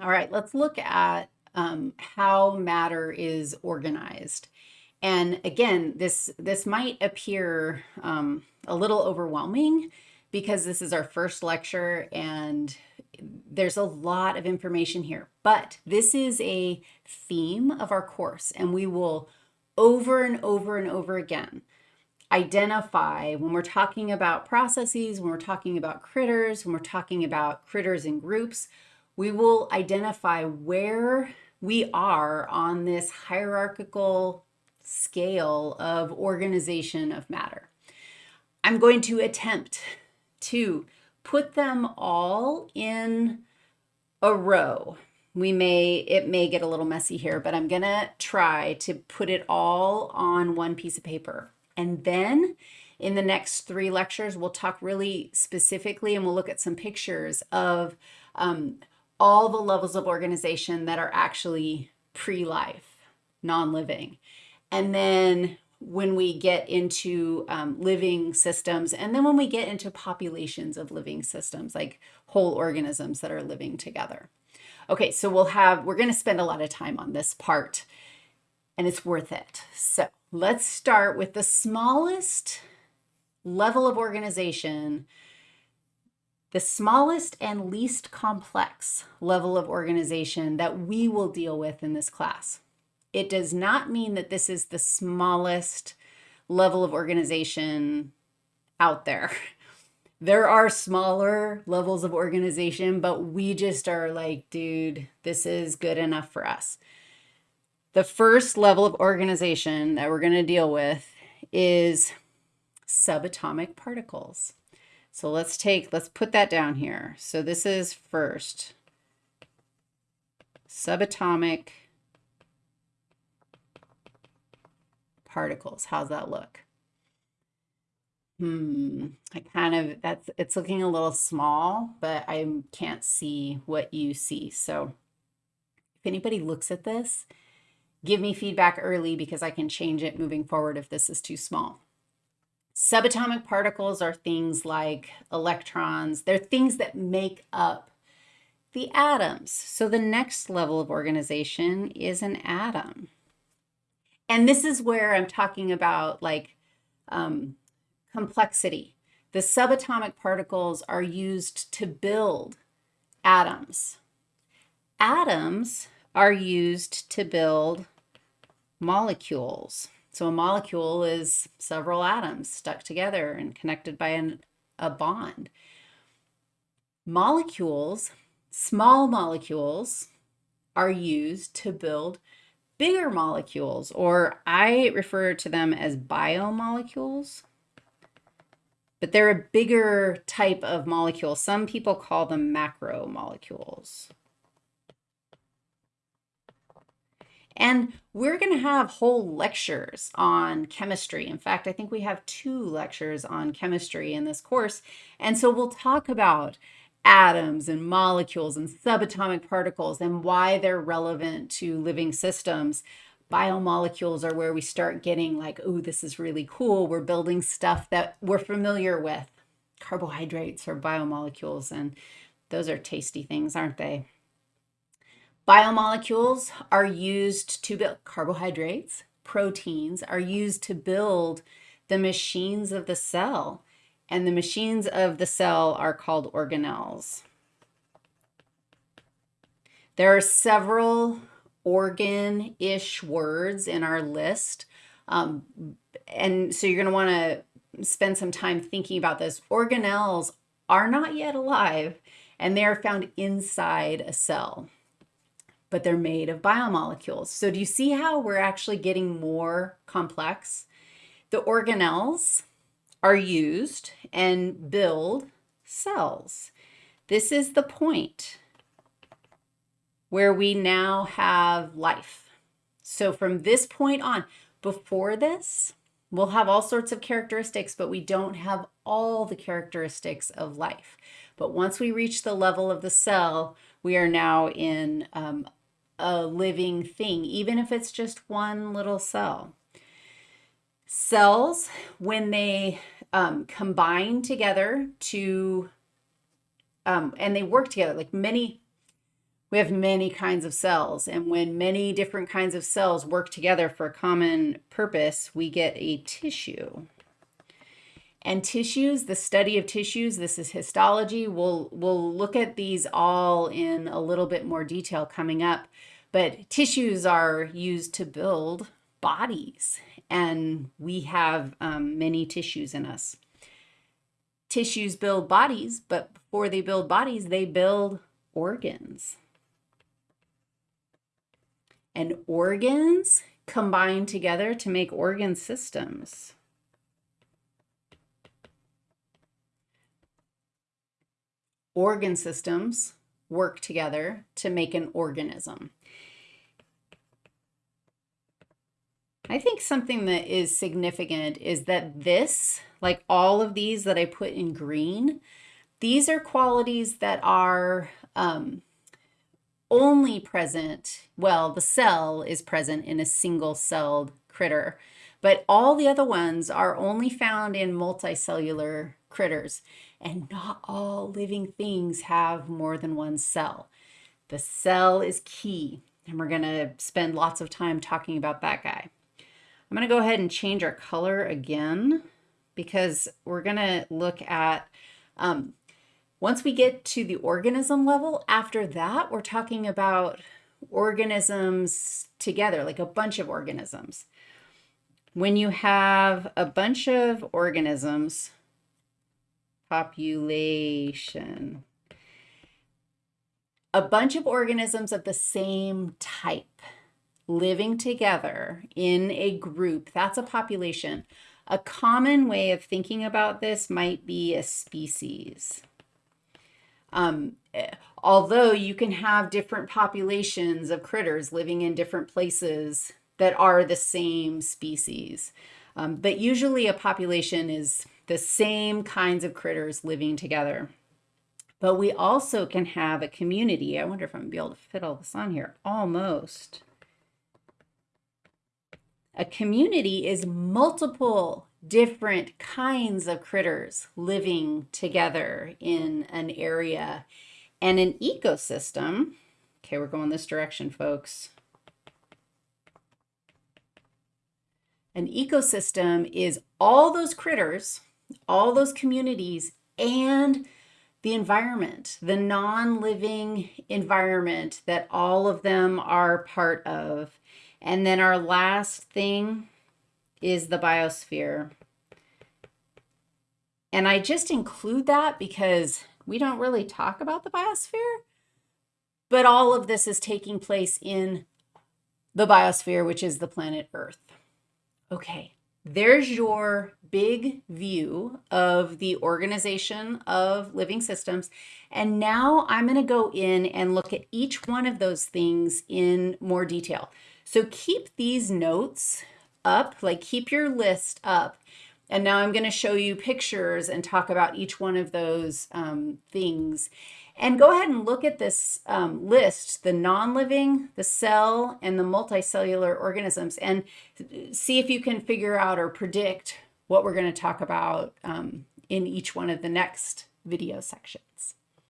All right, let's look at um, how matter is organized. And again, this, this might appear um, a little overwhelming because this is our first lecture and there's a lot of information here, but this is a theme of our course and we will over and over and over again identify when we're talking about processes, when we're talking about critters, when we're talking about critters in groups, we will identify where we are on this hierarchical scale of organization of matter. I'm going to attempt to put them all in a row. We may, it may get a little messy here, but I'm gonna try to put it all on one piece of paper. And then in the next three lectures, we'll talk really specifically and we'll look at some pictures of um, all the levels of organization that are actually pre-life, non-living. And then when we get into um, living systems, and then when we get into populations of living systems, like whole organisms that are living together. Okay, so we'll have, we're gonna spend a lot of time on this part, and it's worth it. So let's start with the smallest level of organization the smallest and least complex level of organization that we will deal with in this class. It does not mean that this is the smallest level of organization out there. There are smaller levels of organization, but we just are like, dude, this is good enough for us. The first level of organization that we're going to deal with is subatomic particles. So let's take, let's put that down here. So this is first, subatomic particles. How's that look? Hmm, I kind of, that's, it's looking a little small, but I can't see what you see. So if anybody looks at this, give me feedback early because I can change it moving forward if this is too small. Subatomic particles are things like electrons. They're things that make up the atoms. So the next level of organization is an atom. And this is where I'm talking about like um, complexity. The subatomic particles are used to build atoms. Atoms are used to build molecules. So a molecule is several atoms stuck together and connected by an, a bond. Molecules, small molecules, are used to build bigger molecules, or I refer to them as biomolecules. But they're a bigger type of molecule. Some people call them macromolecules. And we're going to have whole lectures on chemistry. In fact, I think we have two lectures on chemistry in this course. And so we'll talk about atoms and molecules and subatomic particles and why they're relevant to living systems. Biomolecules are where we start getting like, oh, this is really cool. We're building stuff that we're familiar with. Carbohydrates are biomolecules, and those are tasty things, aren't they? Biomolecules are used to build carbohydrates, proteins are used to build the machines of the cell. And the machines of the cell are called organelles. There are several organ-ish words in our list. Um, and so you're going to want to spend some time thinking about this. Organelles are not yet alive, and they are found inside a cell but they're made of biomolecules. So do you see how we're actually getting more complex? The organelles are used and build cells. This is the point where we now have life. So from this point on, before this, we'll have all sorts of characteristics, but we don't have all the characteristics of life. But once we reach the level of the cell, we are now in um, a living thing, even if it's just one little cell. Cells, when they um, combine together to, um, and they work together, like many, we have many kinds of cells. And when many different kinds of cells work together for a common purpose, we get a tissue. And tissues, the study of tissues, this is histology. We'll, we'll look at these all in a little bit more detail coming up. But tissues are used to build bodies, and we have um, many tissues in us. Tissues build bodies, but before they build bodies, they build organs and organs combine together to make organ systems. Organ systems work together to make an organism. I think something that is significant is that this, like all of these that I put in green, these are qualities that are um, only present, well, the cell is present in a single celled critter, but all the other ones are only found in multicellular critters. And not all living things have more than one cell. The cell is key, and we're going to spend lots of time talking about that guy. I'm going to go ahead and change our color again because we're going to look at um, once we get to the organism level, after that, we're talking about organisms together, like a bunch of organisms. When you have a bunch of organisms, population, a bunch of organisms of the same type living together in a group, that's a population. A common way of thinking about this might be a species. Um, although you can have different populations of critters living in different places that are the same species. Um, but usually a population is the same kinds of critters living together. But we also can have a community. I wonder if I'm to be able to fit all this on here. Almost. A community is multiple different kinds of critters living together in an area. And an ecosystem, okay, we're going this direction, folks. An ecosystem is all those critters, all those communities, and the environment, the non-living environment that all of them are part of. And then our last thing is the biosphere. And I just include that because we don't really talk about the biosphere, but all of this is taking place in the biosphere, which is the planet Earth. Okay, there's your big view of the organization of living systems. And now I'm going to go in and look at each one of those things in more detail. So keep these notes up, like keep your list up. And now I'm going to show you pictures and talk about each one of those um, things. And go ahead and look at this um, list, the non-living, the cell, and the multicellular organisms, and see if you can figure out or predict what we're going to talk about um, in each one of the next video sections.